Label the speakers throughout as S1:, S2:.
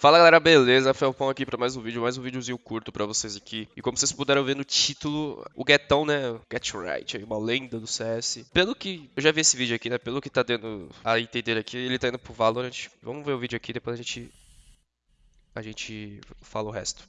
S1: Fala galera, beleza? Felpão aqui para mais um vídeo, mais um videozinho curto para vocês aqui. E como vocês puderam ver no título, o Getão, né? Get Right, uma lenda do CS. Pelo que eu já vi esse vídeo aqui, né? Pelo que tá dando a entender aqui, ele tá indo pro Valorant. Vamos ver o vídeo aqui, depois a gente a gente fala o resto.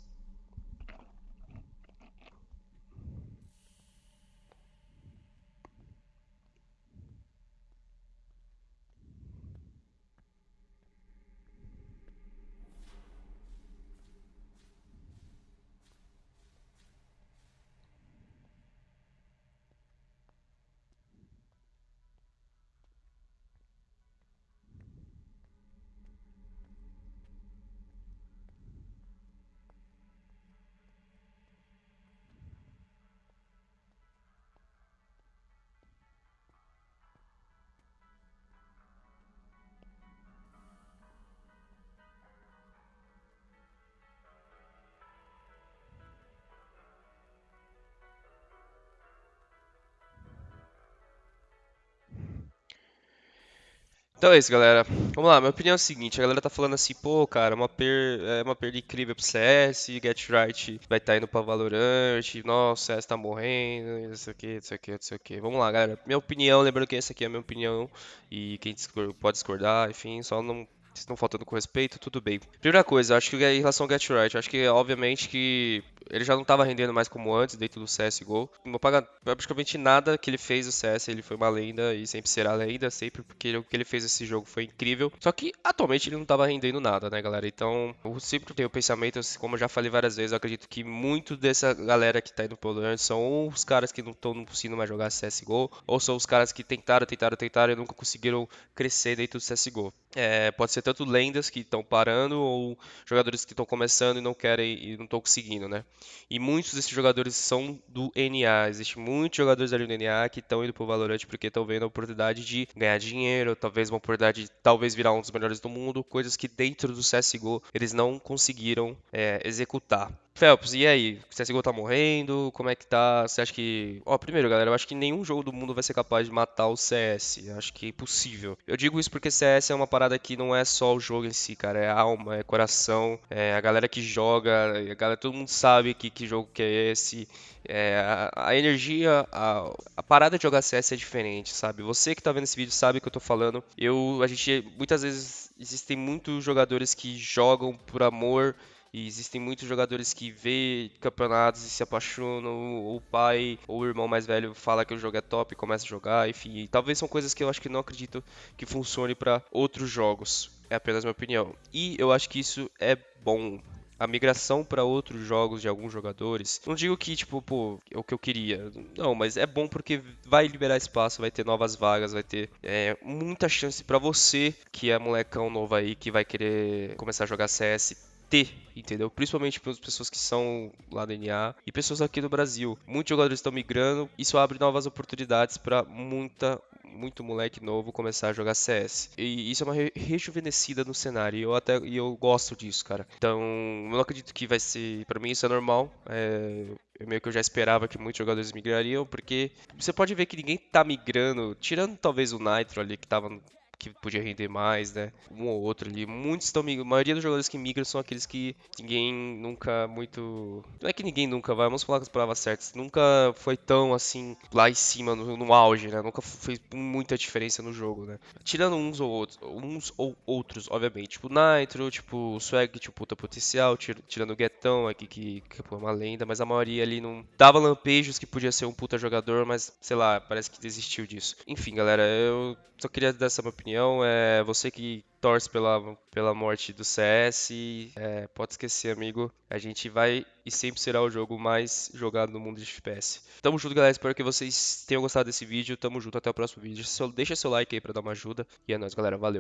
S1: Então é isso, galera. Vamos lá, minha opinião é a seguinte, a galera tá falando assim, pô, cara, uma, per... é uma perda incrível pro CS, Get Right vai estar tá indo pra Valorant, nossa, o CS tá morrendo, não sei o que, não sei o que, não sei o que. Vamos lá, galera. Minha opinião, lembrando que essa aqui é a minha opinião, e quem pode discordar, enfim, só não se estão faltando com respeito, tudo bem. Primeira coisa, acho que em relação ao Get Right, acho que obviamente que ele já não estava rendendo mais como antes dentro do CSGO. Não paga praticamente nada que ele fez o CS, ele foi uma lenda e sempre será lenda, sempre porque o que ele fez esse jogo foi incrível. Só que atualmente ele não estava rendendo nada, né, galera? Então, eu sempre tenho o pensamento, como eu já falei várias vezes, eu acredito que muito dessa galera que tá indo pro Valorant são os caras que não estão conseguindo mais jogar CSGO, ou são os caras que tentaram, tentaram, tentaram e nunca conseguiram crescer dentro do CSGO. É, pode ser tanto lendas que estão parando ou jogadores que estão começando e não querem e não estão conseguindo, né? E muitos desses jogadores são do NA. Existem muitos jogadores ali do NA que estão indo pro Valorant porque estão vendo a oportunidade de ganhar dinheiro, talvez uma oportunidade de talvez virar um dos melhores do mundo, coisas que dentro do CSGO eles não conseguiram é, executar. Phelps, e aí? O CSGO tá morrendo? Como é que tá? Você acha que. Ó, primeiro, galera, eu acho que nenhum jogo do mundo vai ser capaz de matar o CS. Eu acho que é impossível. Eu digo isso porque CS é uma parada que não é só o jogo em si, cara. É alma, é coração, é a galera que joga, a galera, todo mundo sabe que, que jogo que é esse. É, a, a, energia, a, a, parada de jogar CS é diferente, sabe? Você que tá vendo esse vídeo sabe o que eu tô falando. Eu, a gente, muitas vezes, existem muitos jogadores que jogam por amor e existem muitos jogadores que vê campeonatos e se apaixonam, o pai ou o irmão mais velho fala que o jogo é top e começa a jogar, enfim. Talvez são coisas que eu acho que não acredito que funcione para outros jogos. É apenas minha opinião. E eu acho que isso é bom a migração para outros jogos de alguns jogadores. Não digo que, tipo, pô, é o que eu queria. Não, mas é bom porque vai liberar espaço, vai ter novas vagas, vai ter é, muita chance para você, que é molecão novo aí, que vai querer começar a jogar CS, ter, entendeu? Principalmente para as pessoas que são lá do NA e pessoas aqui do Brasil. Muitos jogadores estão migrando, isso abre novas oportunidades para muita muito moleque novo começar a jogar CS. E isso é uma rejuvenescida no cenário. E eu até e eu gosto disso, cara. Então, eu não acredito que vai ser. para mim, isso é normal. É, eu meio que eu já esperava que muitos jogadores migrariam, porque você pode ver que ninguém tá migrando, tirando talvez o Nitro ali que tava que podia render mais, né? Um ou outro ali. Muitos estão migrando. A maioria dos jogadores que migram são aqueles que ninguém nunca muito. Não é que ninguém nunca vai, vamos falar com as palavras certas. Nunca foi tão assim lá em cima, no, no auge, né? Nunca fez muita diferença no jogo, né? Tirando uns ou outros, uns ou outros, obviamente. Tipo Nitro, tipo Swag, tipo puta potencial, tirando o Guetão aqui, que, que é uma lenda, mas a maioria ali não dava lampejos que podia ser um puta jogador, mas sei lá, parece que desistiu disso. Enfim, galera, eu só queria dar essa minha opinião. É você que torce pela, pela morte do CS, é, pode esquecer, amigo. A gente vai e sempre será o jogo mais jogado no mundo de FPS. Tamo junto, galera. Espero que vocês tenham gostado desse vídeo. Tamo junto, até o próximo vídeo. Deixa seu like aí pra dar uma ajuda. E é nóis, galera. Valeu.